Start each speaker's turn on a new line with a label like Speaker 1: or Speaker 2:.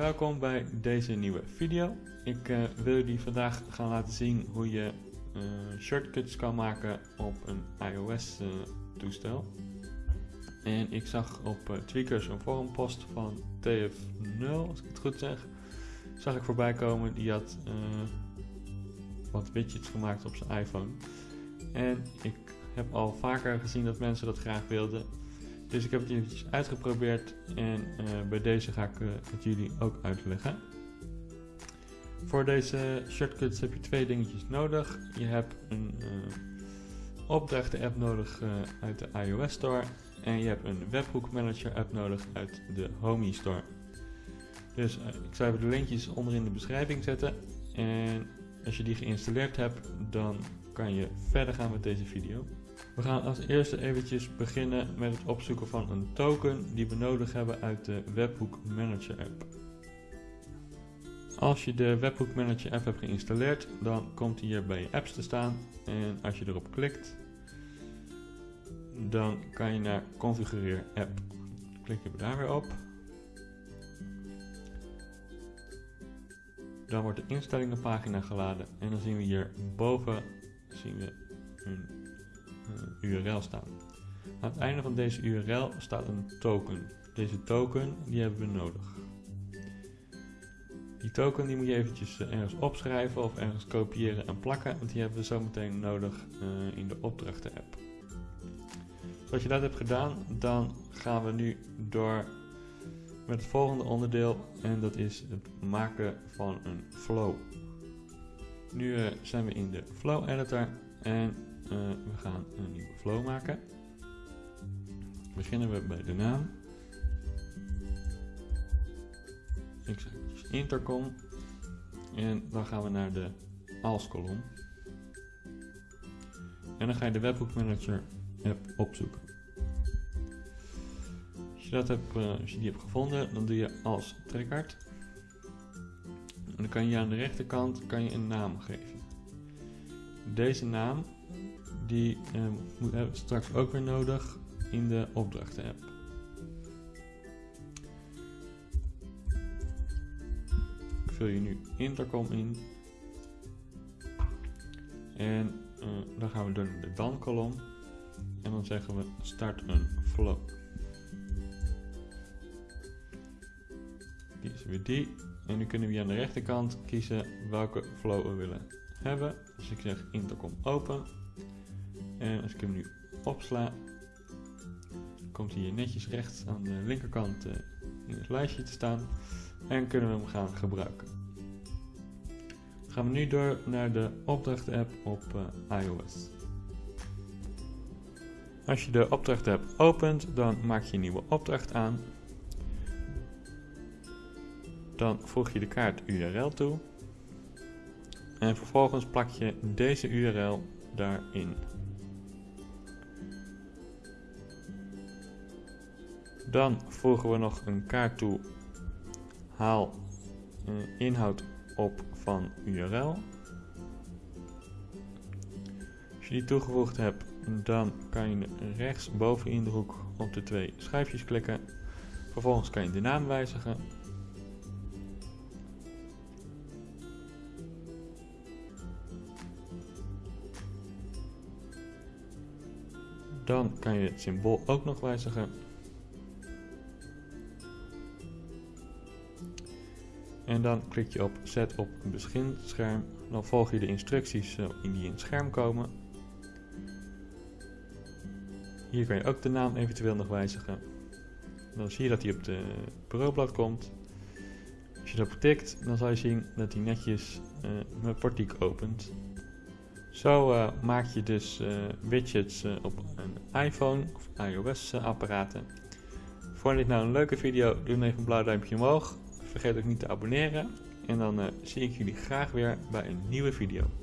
Speaker 1: Welkom bij deze nieuwe video. Ik uh, wil jullie vandaag gaan laten zien hoe je uh, shortcuts kan maken op een iOS uh, toestel. En ik zag op Tweakers een forumpost van TF0, als ik het goed zeg, zag ik voorbij komen. Die had wat widgets gemaakt op zijn iPhone. En ik heb al vaker gezien dat mensen dat graag wilden. Dus ik heb het eventjes uitgeprobeerd en uh, bij deze ga ik uh, het jullie ook uitleggen. Voor deze shortcuts heb je twee dingetjes nodig. Je hebt een uh, opdrachten app nodig uit de iOS Store en je hebt een webhook manager app nodig uit de Homey Store. Dus ik zal even de linkjes onder in de beschrijving zetten en als je die geïnstalleerd hebt dan je verder gaan met deze video. We gaan als eerste eventjes beginnen met het opzoeken van een token die we nodig hebben uit de Webhook Manager app. Als je de Webhook Manager app hebt geïnstalleerd, dan komt hier bij je apps te staan. En als je erop klikt, dan kan je naar configureer app. Klik je daar weer op. Dan wordt de instellingenpagina geladen en dan zien we hier boven zien we een uh, URL staan. Aan het einde van deze URL staat een token. Deze token die hebben we nodig. Die token die moet je eventjes uh, ergens opschrijven of ergens kopiëren en plakken, want die hebben we zo meteen nodig uh, in de opdrachten app. Als je dat hebt gedaan, dan gaan we nu door met het volgende onderdeel en dat is het maken van een flow. Nu zijn we in de flow editor en uh, we gaan een nieuwe flow maken. Beginnen we bij de naam. Ik zeg dus intercom. En dan gaan we naar de als kolom. En dan ga je de webhook manager app opzoeken. Als je, dat hebt, uh, als je die hebt gevonden, dan doe je als trekkard. Dan kan je aan de rechterkant kan je een naam geven. Deze naam die uh, hebben we straks ook weer nodig in de opdrachten app. Ik vul je nu intercom in. En uh, dan gaan we door naar de dan kolom. En dan zeggen we start een flow. Kiezen we die. En nu kunnen we hier aan de rechterkant kiezen welke flow we willen hebben. Dus ik zeg intercom open. En als ik hem nu opsla, komt hij hier netjes rechts aan de linkerkant uh, in het lijstje te staan. En kunnen we hem gaan gebruiken. Gaan we nu door naar de opdrachten app op uh, iOS. Als je de opdrachten app opent, dan maak je een nieuwe opdracht aan. Dan voeg je de kaart URL toe. En vervolgens plak je deze URL daarin. Dan voegen we nog een kaart toe. Haal uh, inhoud op van URL. Als je die toegevoegd hebt, dan kan je rechts boven in de hoek op de twee schijfjes klikken. Vervolgens kan je de naam wijzigen. Dan kan je het symbool ook nog wijzigen. En dan klik je op zet op een beginscherm. Dan volg je de instructies eh, die in het scherm komen. Hier kan je ook de naam eventueel nog wijzigen. Dan zie je dat hij op de bureaublad komt. Als je erop tikt, dan zal je zien dat hij netjes uh, mijn opent. Zo uh, maak je dus uh, widgets op een iPhone of iOS apparaten. Vond je dit nou een leuke video? Doe dan even een blauw duimpje omhoog. Vergeet ook niet te abonneren. En dan zie ik jullie graag weer bij een nieuwe video.